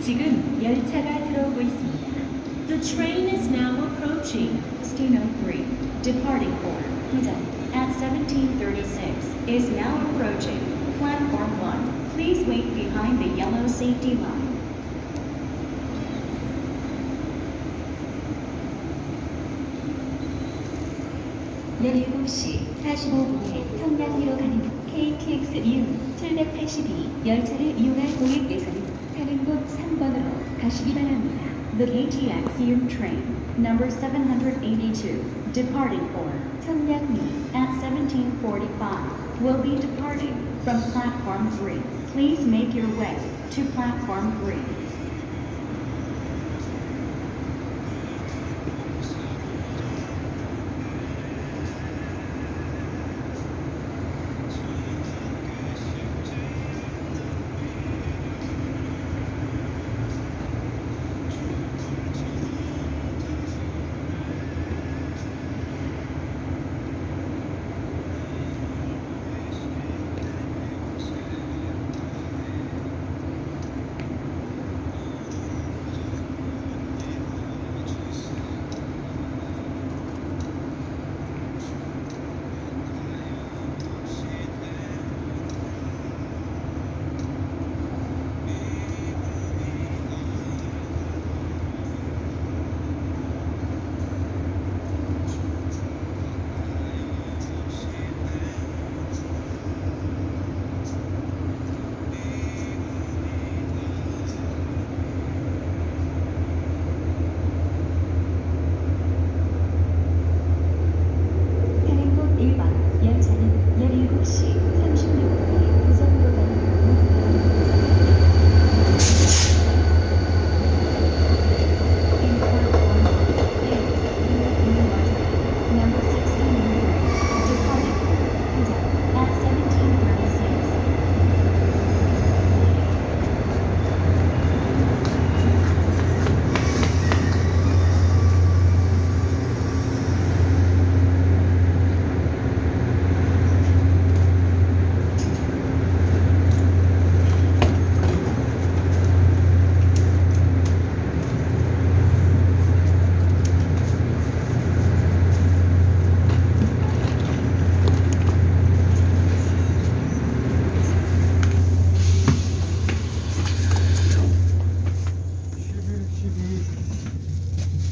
지금 열차가 들어오고 있습니다. The train is now approaching. 1603, departing for Hida at 1736, is now approaching platform 1. Please wait behind the yellow safety line. 열일곱 시 45분에 평양리로 가는 KTX 이음 782 열차를 이용할 고객께서는 Heading 곳 3번으로 가시기 바랍니다. The KTX Eum train, number 782, departing for Cheongnyangni at 1745, will be departing from platform 3. Please make your way to platform 3.